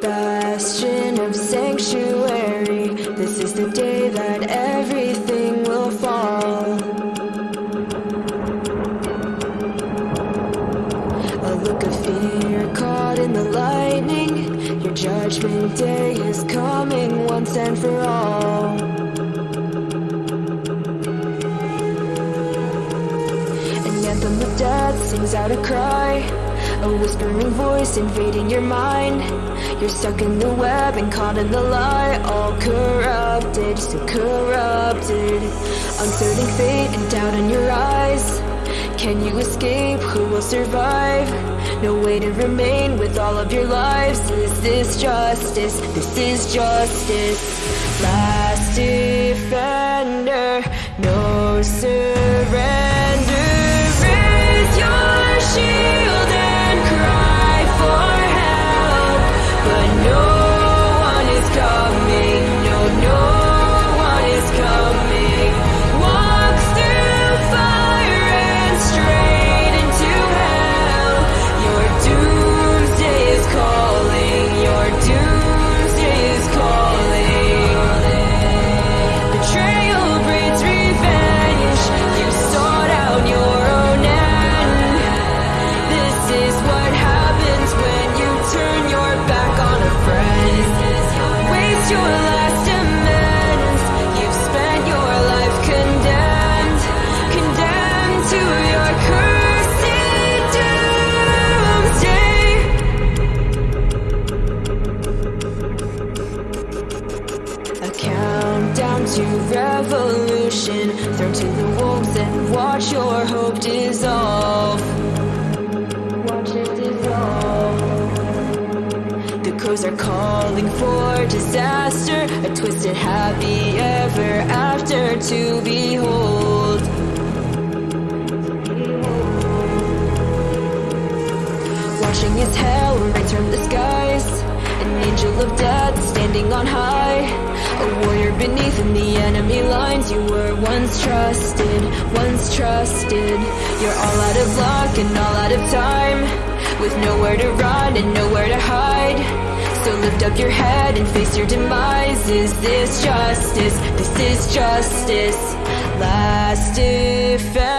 Bastion of sanctuary This is the day that everything will fall. A look of fear caught in the lightning Your judgment day is coming once and for all Anthem of death sings out a cry. A whispering voice invading your mind. You're stuck in the web and caught in the lie. All corrupted, so corrupted. Uncertain fate and doubt in your eyes. Can you escape? Who will survive? No way to remain with all of your lives. Is this justice? This is justice. Last defender to revolution Thrown to the wolves and watch your hope dissolve Are calling for disaster A twisted happy ever after to behold. Watching as hell rains from the skies. An angel of death standing on high. A warrior beneath in the enemy lines. You were once trusted, once trusted. You're all out of luck and all out of time. With nowhere to run and nowhere to hide lift up your head and face your demise. Is this justice? This is justice. Last defense